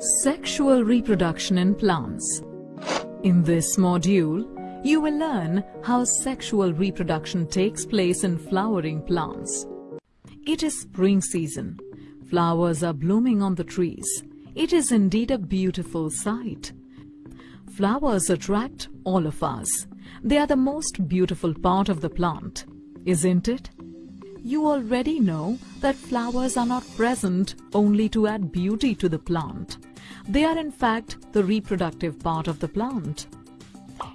Sexual reproduction in plants. In this module, you will learn how sexual reproduction takes place in flowering plants. It is spring season. Flowers are blooming on the trees. It is indeed a beautiful sight. Flowers attract all of us. They are the most beautiful part of the plant, isn't it? You already know that flowers are not present only to add beauty to the plant. They are in fact the reproductive part of the plant.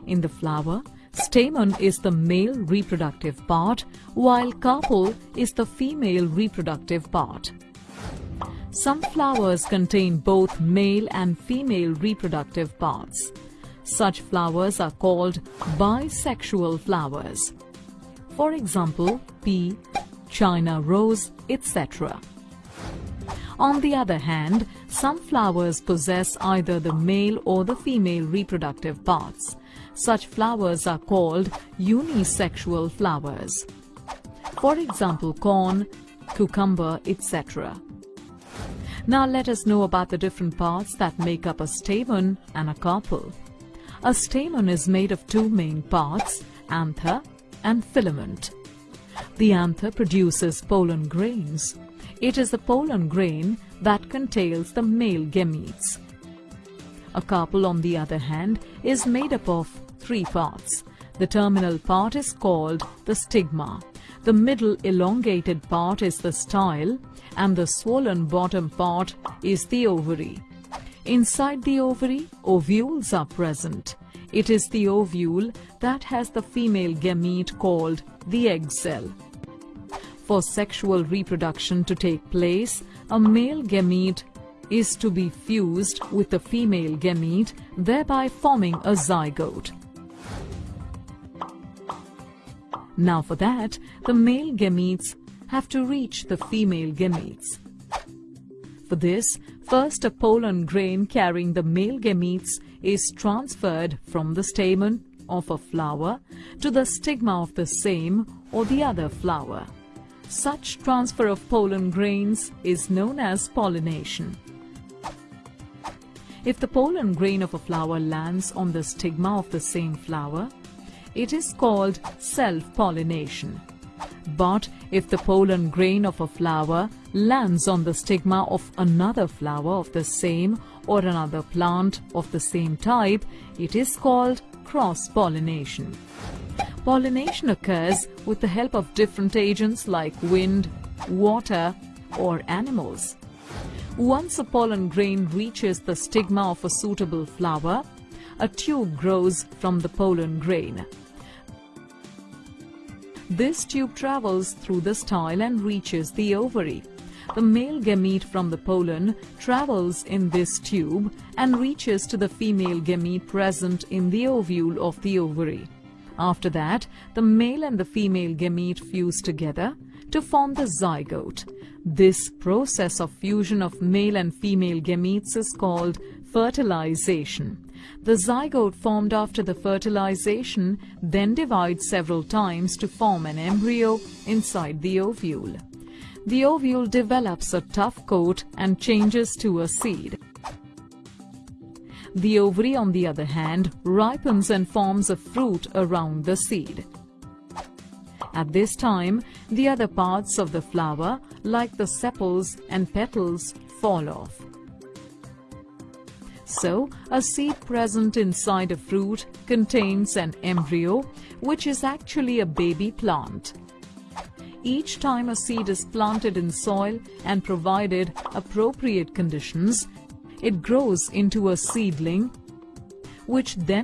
In the flower, stamen is the male reproductive part while carpel is the female reproductive part. Some flowers contain both male and female reproductive parts. Such flowers are called bisexual flowers. For example, pea, China rose, etc. On the other hand, some flowers possess either the male or the female reproductive parts. Such flowers are called unisexual flowers. For example, corn, cucumber, etc. Now let us know about the different parts that make up a stamen and a carpel. A stamen is made of two main parts, anther and filament. The anther produces pollen grains. It is the pollen grain that contains the male gametes. A carpel, on the other hand, is made up of three parts. The terminal part is called the stigma. The middle elongated part is the style and the swollen bottom part is the ovary. Inside the ovary, ovules are present. It is the ovule that has the female gamete called the egg cell. For sexual reproduction to take place, a male gamete is to be fused with the female gamete, thereby forming a zygote. Now for that, the male gametes have to reach the female gametes. For this, first a pollen grain carrying the male gametes is transferred from the stamen of a flower to the stigma of the same or the other flower. Such transfer of pollen grains is known as pollination. If the pollen grain of a flower lands on the stigma of the same flower, it is called self-pollination. But if the pollen grain of a flower lands on the stigma of another flower of the same or another plant of the same type, it is called cross-pollination. Pollination occurs with the help of different agents like wind, water or animals. Once a pollen grain reaches the stigma of a suitable flower, a tube grows from the pollen grain. This tube travels through the style and reaches the ovary. The male gamete from the pollen travels in this tube and reaches to the female gamete present in the ovule of the ovary. After that, the male and the female gamete fuse together to form the zygote. This process of fusion of male and female gametes is called fertilization. The zygote formed after the fertilization then divides several times to form an embryo inside the ovule. The ovule develops a tough coat and changes to a seed. The ovary, on the other hand, ripens and forms a fruit around the seed. At this time, the other parts of the flower, like the sepals and petals, fall off. So, a seed present inside a fruit contains an embryo, which is actually a baby plant. Each time a seed is planted in soil and provided appropriate conditions, it grows into a seedling, which then